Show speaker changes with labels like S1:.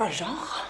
S1: pas genre.